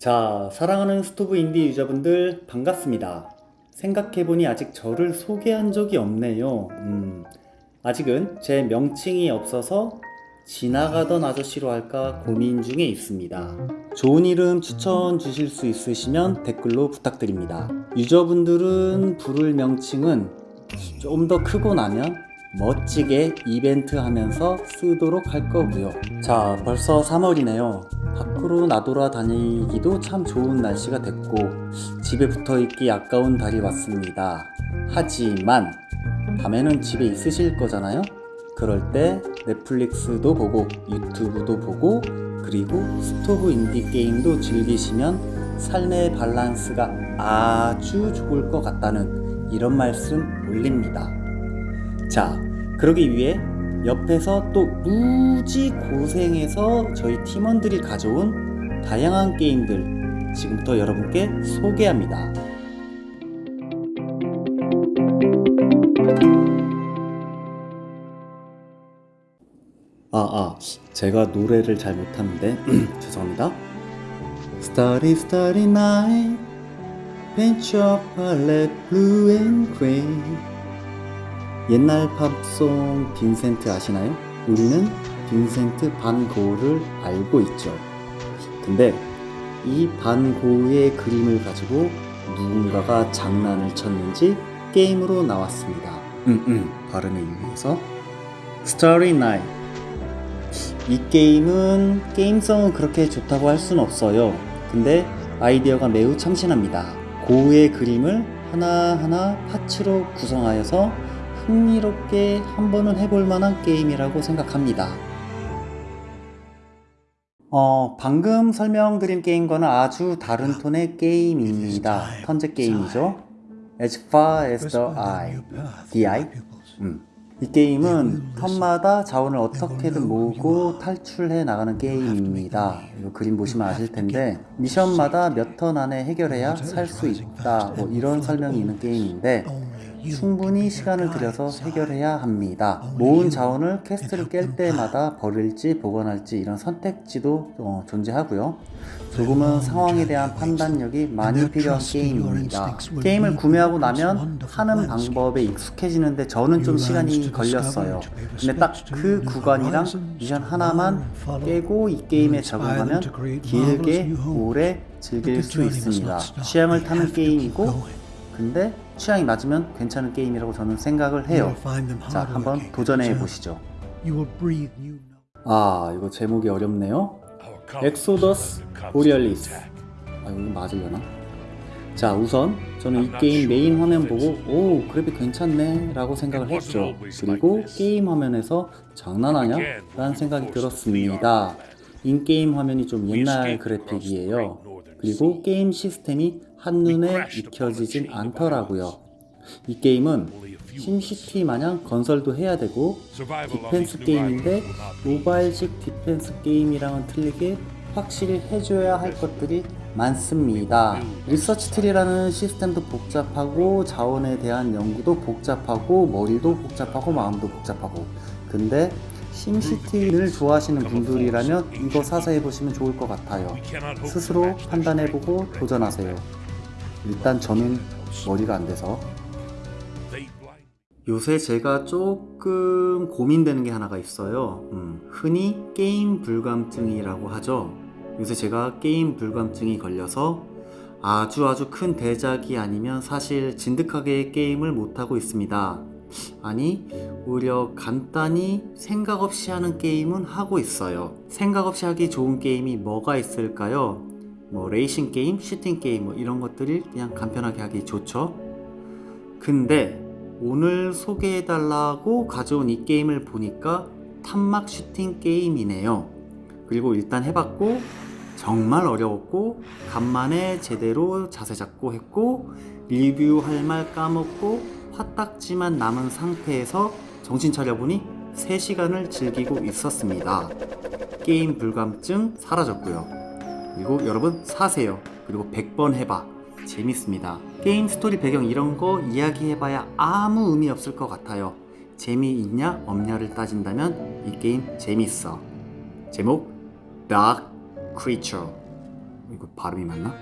자, 사랑하는 스토브 인디 유저분들 반갑습니다. 생각해보니 아직 저를 소개한 적이 없네요. 음, 아직은 제 명칭이 없어서 지나가던 아저씨로 할까 고민 중에 있습니다. 좋은 이름 추천 주실 수 있으시면 댓글로 부탁드립니다. 유저분들은 부를 명칭은 좀 더 크고 나면 멋지게 이벤트 하면서 쓰도록 할 거고요. 자, 벌써 3월이네요. 밖으로 나돌아 다니기도 참 좋은 날씨가 됐고 집에 붙어 있기 아까운 달이 왔습니다. 하지만 밤에는 집에 있으실 거잖아요. 그럴 때 넷플릭스도 보고 유튜브도 보고 그리고 스토브 인디 게임도 즐기시면 삶의 밸런스가 아주 좋을 것 같다는 이런 말씀 올립니다. 자, 그러기 위해 옆에서 또 무지 고생해서 저희 팀원들이 가져온 다양한 게임들 지금부터 여러분께 소개합니다. 아, 아, 제가 노래를 잘 못하는데 죄송합니다. Starry, starry night, paint your palette blue and gray. 옛날 팝송 빈센트 아시나요? 우리는 빈센트 반 고흐를 알고 있죠. 근데 이 반 고흐의 그림을 가지고 누군가가 장난을 쳤는지 게임으로 나왔습니다. 음, 음, 발음에 유의해서 Starry Night 이 게임은 게임성은 그렇게 좋다고 할 수는 없어요. 근데 아이디어가 매우 참신합니다. 고흐의 그림을 하나하나 파츠로 구성하여서 흥미롭게 한 번은 해볼 만한 게임이라고 생각합니다. 어, 방금 설명드린 게임과는 아주 다른 톤의 게임입니다. 턴제 게임이죠. As far as the eye, the eye. 음. 이 게임은 턴마다 자원을 어떻게든 모으고 탈출해 나가는 게임입니다. 이거 그림 보시면 아실 텐데 미션마다 몇 턴 안에 해결해야 살 수 있다. 뭐 이런 설명이 있는 게임인데 충분히 시간을 들여서 해결해야 합니다. 모은 자원을 퀘스트를 깰 때마다 버릴지 보관할지 이런 선택지도 어, 존재하고요. 조금은 상황에 대한 판단력이 많이 필요한 게임입니다. 게임을 구매하고 나면 하는 방법에 익숙해지는데 저는 좀 시간이 걸렸어요. 근데 딱 그 구간이랑 미션 하나만 깨고 이 게임에 적응하면 길게 오래 즐길 수 있습니다. 취향을 타는 게임이고 근데 취향이 맞으면 괜찮은 게임이라고 저는 생각을 해요. 자, 한번 도전해 보시죠. 아, 이거 제목이 어렵네요. Exodus Borealis. 아, 이거 맞으려나? 자, 우선 저는 이 게임 메인 화면 보고 오, 그래픽 괜찮네 라고 생각을 했죠. 그리고 게임 화면에서 장난하냐? 라는 생각이 들었습니다. in-game 화면이 좀 옛날 그래픽이에요. 그리고 게임 시스템이 한눈에 익혀지진 않더라고요. 이 게임은 심시티 마냥 건설도 해야 되고 디펜스 게임인데 모바일식 디펜스 게임이랑은 틀리게 확실히 해줘야 할 것들이 많습니다. research tree라는 시스템도 복잡하고 자원에 대한 연구도 복잡하고 머리도 복잡하고 마음도 복잡하고 근데 심시티를 좋아하시는 분들이라면 이거 사서 해보시면 좋을 것 같아요. 스스로 판단해보고 도전하세요. 일단 저는 머리가 안 돼서 요새 제가 조금 고민되는 게 하나가 있어요. 음, 흔히 게임 불감증이라고 하죠. 요새 제가 게임 불감증이 걸려서 아주 아주 큰 대작이 아니면 사실 진득하게 게임을 못하고 있습니다. 아니, 오히려 간단히 생각 없이 하는 게임은 하고 있어요. 생각 없이 하기 좋은 게임이 뭐가 있을까요? 뭐 레이싱 게임, 슈팅 게임 뭐 이런 것들이 그냥 간편하게 하기 좋죠. 근데 오늘 소개해 달라고 가져온 이 게임을 보니까 탄막 슈팅 게임이네요. 그리고 일단 해봤고 정말 어려웠고 간만에 제대로 자세 잡고 했고 리뷰할 말 까먹고 화딱지만 남은 상태에서 정신 차려보니 3시간을 즐기고 있었습니다. 게임 불감증 사라졌고요. 그리고 여러분 사세요. 그리고 100번 해봐. 재밌습니다. 게임 스토리 배경 이런 거 이야기해봐야 아무 의미 없을 것 같아요. 재미있냐 없냐를 따진다면 이 게임 재밌어. 제목 Dark Creature 이거 발음이 맞나?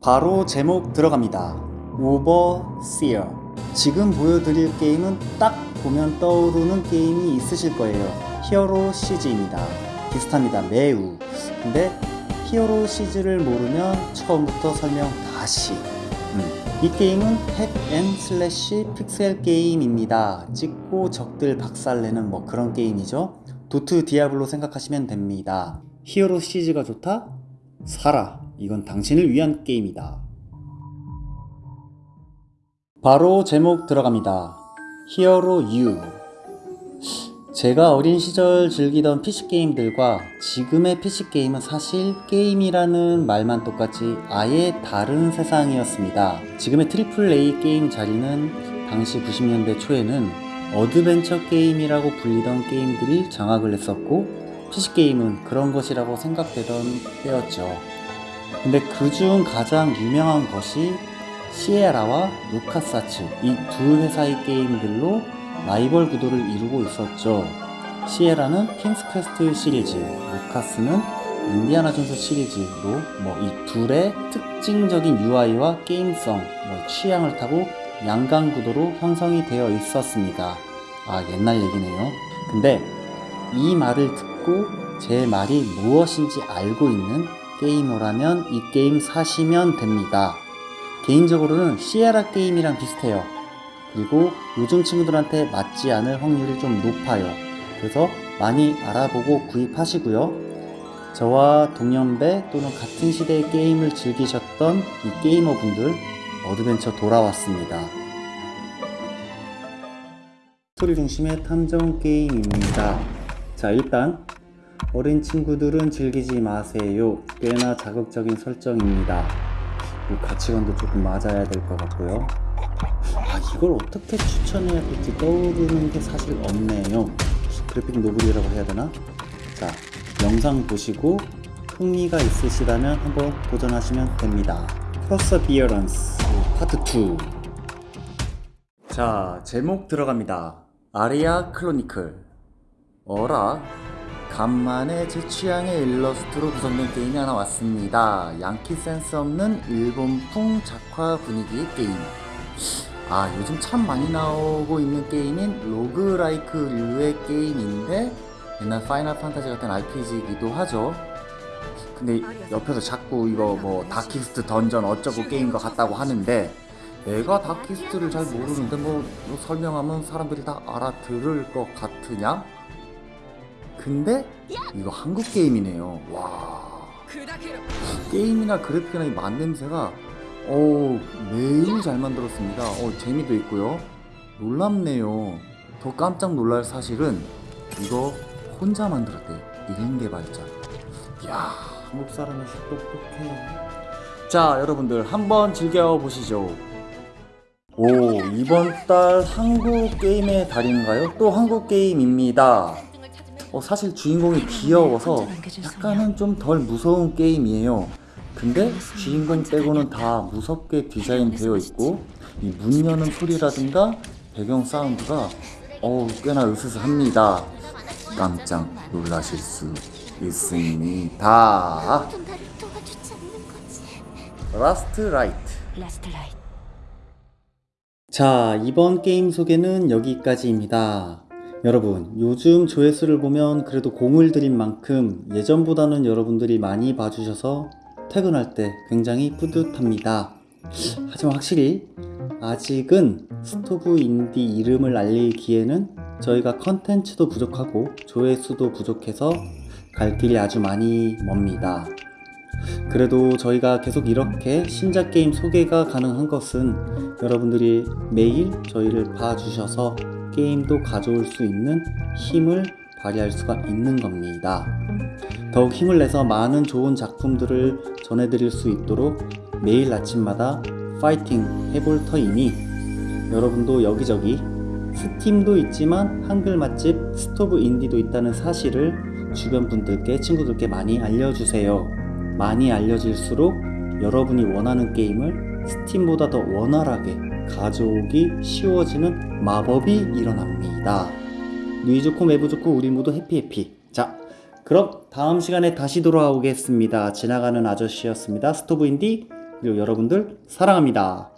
바로 제목 들어갑니다. Overseer. 지금 보여드릴 게임은 딱 보면 떠오르는 게임이 있으실 거예요. Hero Siege입니다. 비슷합니다. 매우. 근데 Hero Siege를 모르면 처음부터 설명 다시. 음. 이 게임은 hack and slash 픽셀 게임입니다. 찍고 적들 박살내는 뭐 그런 게임이죠. 도트 디아블로 생각하시면 됩니다. Hero Siege가 좋다? 사라. 이건 당신을 위한 게임이다. 바로 제목 들어갑니다. Hero-U. 제가 어린 시절 즐기던 PC게임들과 지금의 PC게임은 사실 게임이라는 말만 똑같이 아예 다른 세상이었습니다. 지금의 triple A 게임 자리는 당시 90년대 초에는 어드벤처 게임이라고 불리던 게임들이 장악을 했었고 PC게임은 그런 것이라고 생각되던 때였죠. 근데 그 중 가장 유명한 것이 시에라와 루카스아츠 이 두 회사의 게임들로 라이벌 구도를 이루고 있었죠. 시에라는 King's Quest 시리즈, 루카스는 인디아나 존스 시리즈로 뭐 이 둘의 특징적인 UI와 게임성, 뭐 취향을 타고 양강 구도로 형성이 되어 있었습니다. 아 옛날 얘기네요. 근데 이 말을 듣고 제 말이 무엇인지 알고 있는 게이머라면 이 게임 사시면 됩니다. 개인적으로는 시에라 게임이랑 비슷해요. 그리고 요즘 친구들한테 맞지 않을 확률이 좀 높아요. 그래서 많이 알아보고 구입하시고요. 저와 동년배 또는 같은 시대의 게임을 즐기셨던 이 게이머 분들 어드벤처 돌아왔습니다. 스토리 중심의 탐정 게임입니다. 자, 일단 어린 친구들은 즐기지 마세요. 꽤나 자극적인 설정입니다. 이 가치관도 조금 맞아야 될 것 같고요. 아, 이걸 어떻게 추천해야 될지 떠오르는 게 사실 없네요. 그래픽 노블이라고 해야 되나? 자, 영상 보시고 흥미가 있으시다면 한번 도전하시면 됩니다. Perseverance 파트 2 자, 제목 들어갑니다. Aria Chronicle 어라 간만에 제 취향의 일러스트로 구성된 게임이 하나 왔습니다. 양키 센스 없는 일본풍 작화 분위기의 게임. 아, 요즘 참 많이 나오고 있는 게임인 roguelike류의 게임인데 옛날 파이널 판타지 같은 RPG이기도 하죠. 근데 옆에서 자꾸 이거 뭐 다키스트 던전 어쩌고 게임과 같다고 하는데 내가 다키스트를 잘 모르는데 뭐, 뭐 설명하면 사람들이 다 알아들을 것 같으냐? 근데 이거 한국 게임이네요. 와. 게임이나 그래픽이나 이 맛냄새가 어 매우 잘 만들었습니다. 어 재미도 있고요. 놀랍네요. 더 깜짝 놀랄 사실은 이거 혼자 만들었대요. 1인 개발자. 이야 한국 사람이 똑똑해. 자 여러분들 한번 즐겨보시죠. 오 이번 달 한국 게임의 달인가요? 또 한국 게임입니다. 어, 사실 주인공이 귀여워서 약간은 좀 덜 무서운 게임이에요. 근데 주인공 빼고는 다 무섭게 디자인되어 있고 이 문 여는 소리라든가 배경 사운드가 어우 꽤나 으스스합니다. 깜짝 놀라실 수 있습니다. 라스트 라이트. 자, 이번 게임 소개는 여기까지입니다. 여러분, 요즘 조회수를 보면 그래도 공을 들인 만큼 예전보다는 여러분들이 많이 봐주셔서 퇴근할 때 굉장히 뿌듯합니다. 하지만 확실히 아직은 스토브 인디 이름을 알리기에는 저희가 컨텐츠도 부족하고 조회수도 부족해서 갈 길이 아주 많이 멉니다. 그래도 저희가 계속 이렇게 신작 게임 소개가 가능한 것은 여러분들이 매일 저희를 봐주셔서 게임도 가져올 수 있는 힘을 발휘할 수가 있는 겁니다. 더욱 힘을 내서 많은 좋은 작품들을 전해드릴 수 있도록 매일 아침마다 파이팅 해볼 터이니 여러분도 여기저기 스팀도 있지만 한글 맛집 스토브 인디도 있다는 사실을 주변 분들께 친구들께 많이 알려주세요. 많이 알려질수록 여러분이 원하는 게임을 스팀보다 더 원활하게 가져오기 쉬워지는 마법이 일어납니다. 누이 좋고 매부 좋고 우리 모두 happy happy. 자, 그럼 다음 시간에 다시 돌아오겠습니다. 지나가는 아저씨였습니다. 스토브 인디 그리고 여러분들 사랑합니다.